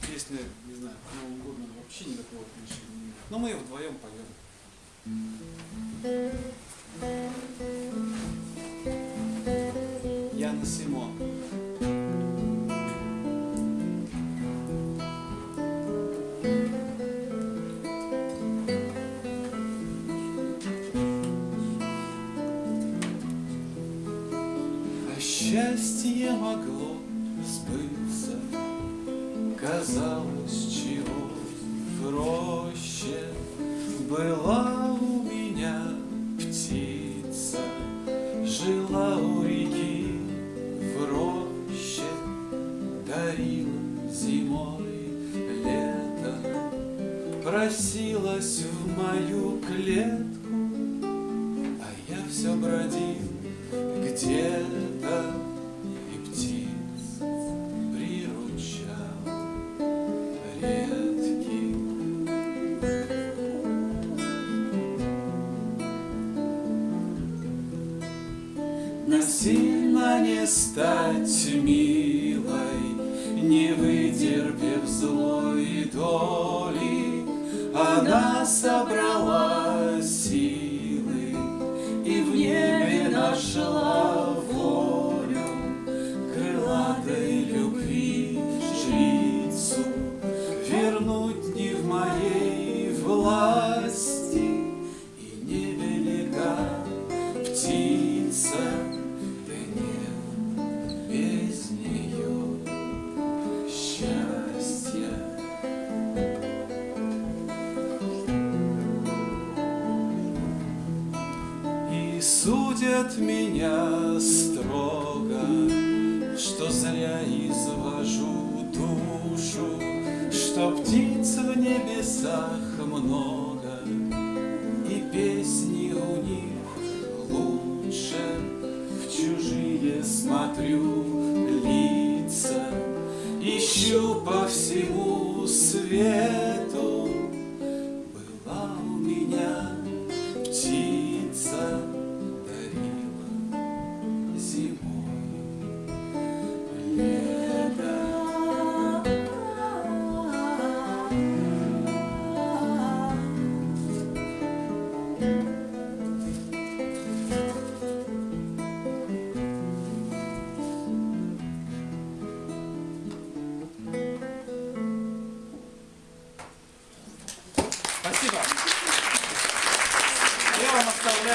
Песня, не знаю, к Новому году вообще никакого отношения не имеет. Но мы ее вдвоем поем. Яна Симон. А счастье могло сбыться, Казалось, чего проще Была у меня птица, Жила у реки в роще, Дарила зимой лето, Просилась в мою клетку, А я все бродил где-то Насильно не стать милой, Не вытерпев злой доли, Она собрала силы И в небе нашла волю. Крылатой любви жрицу Вернуть И судят меня строго, Что зря извожу душу, Что птиц в небесах много, И песни у них лучше. В чужие смотрю лица, Ищу по всему свету Спасибо. Я вам оставляю.